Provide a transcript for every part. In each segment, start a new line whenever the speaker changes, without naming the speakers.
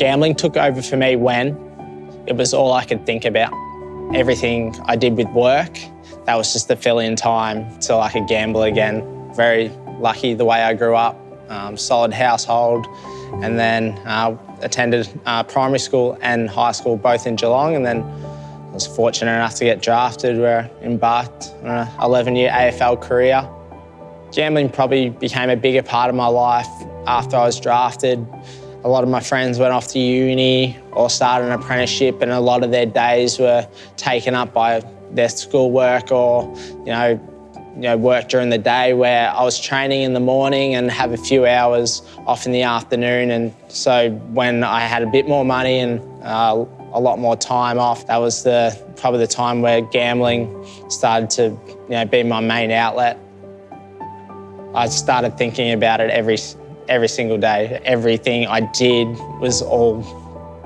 Gambling took over for me when it was all I could think about. Everything I did with work, that was just the fill-in time till I could gamble again. Very lucky the way I grew up, um, solid household, and then uh, attended uh, primary school and high school both in Geelong, and then I was fortunate enough to get drafted where I embarked on an 11-year AFL career. Gambling probably became a bigger part of my life after I was drafted. A lot of my friends went off to uni or started an apprenticeship and a lot of their days were taken up by their schoolwork or, you know, you know, work during the day where I was training in the morning and have a few hours off in the afternoon. And so when I had a bit more money and uh, a lot more time off. That was the probably the time where gambling started to you know, be my main outlet. I started thinking about it every, every single day. Everything I did was all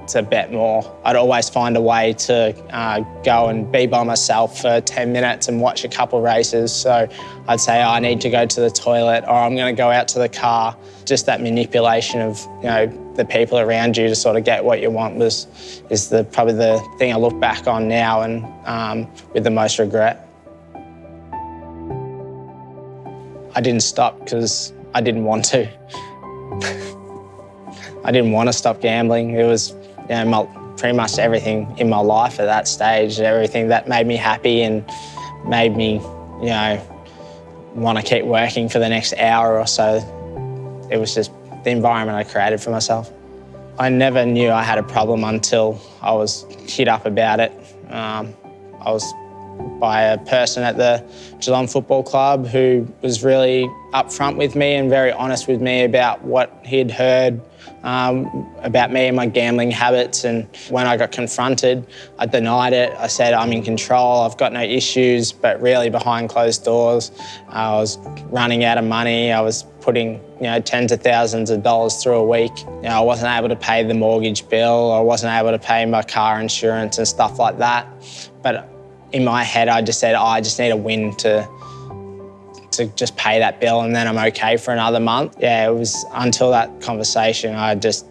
to bet more. I'd always find a way to uh, go and be by myself for 10 minutes and watch a couple races. So I'd say oh, I need to go to the toilet or I'm going to go out to the car. Just that manipulation of you know the people around you to sort of get what you want was is the probably the thing I look back on now and um, with the most regret. I didn't stop because I didn't want to. I didn't want to stop gambling. It was you know, my, pretty much everything in my life at that stage, everything that made me happy and made me, you know, want to keep working for the next hour or so. It was just the environment I created for myself. I never knew I had a problem until I was hit up about it. Um, I was by a person at the Geelong Football Club who was really upfront with me and very honest with me about what he'd heard um, about me and my gambling habits. And when I got confronted, I denied it. I said, I'm in control, I've got no issues, but really behind closed doors, I was running out of money. I was putting, you know, tens of thousands of dollars through a week. You know, I wasn't able to pay the mortgage bill. I wasn't able to pay my car insurance and stuff like that. But in my head, I just said, oh, I just need a win to to just pay that bill and then I'm okay for another month. Yeah, it was until that conversation, I just,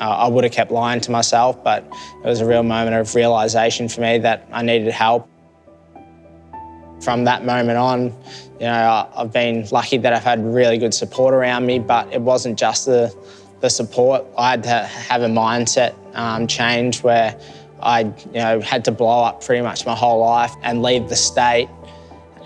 uh, I would have kept lying to myself, but it was a real moment of realisation for me that I needed help. From that moment on, you know, I've been lucky that I've had really good support around me, but it wasn't just the, the support. I had to have a mindset um, change where I you know, had to blow up pretty much my whole life and leave the state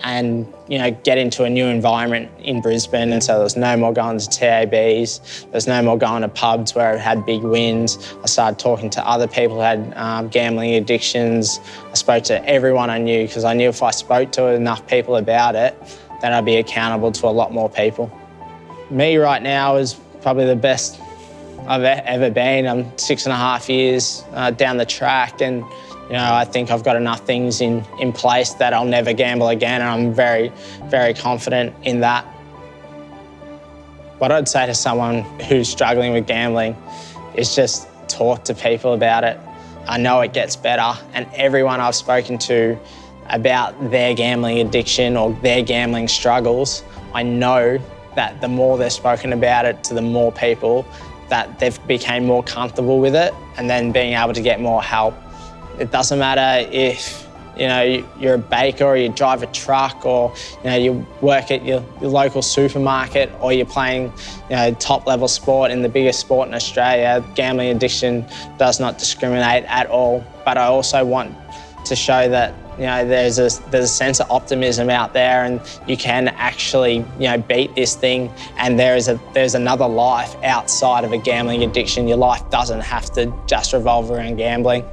and you know get into a new environment in Brisbane and so there was no more going to TABs, there's no more going to pubs where I had big wins. I started talking to other people who had um, gambling addictions. I spoke to everyone I knew because I knew if I spoke to enough people about it then I'd be accountable to a lot more people. Me right now is probably the best I've ever been. I'm six and a half years uh, down the track and you know, I think I've got enough things in, in place that I'll never gamble again and I'm very, very confident in that. What I'd say to someone who's struggling with gambling is just talk to people about it. I know it gets better and everyone I've spoken to about their gambling addiction or their gambling struggles, I know that the more they're spoken about it to the more people, that they've become more comfortable with it and then being able to get more help it doesn't matter if you know, you're a baker or you drive a truck or, you know, you work at your, your, local supermarket or you're playing, you know, top level sport in the biggest sport in Australia. Gambling addiction does not discriminate at all. But I also want to show that, you know, there's a, there's a sense of optimism out there and you can actually, you know, beat this thing and there is a, there's another life outside of a gambling addiction. Your life doesn't have to just revolve around gambling.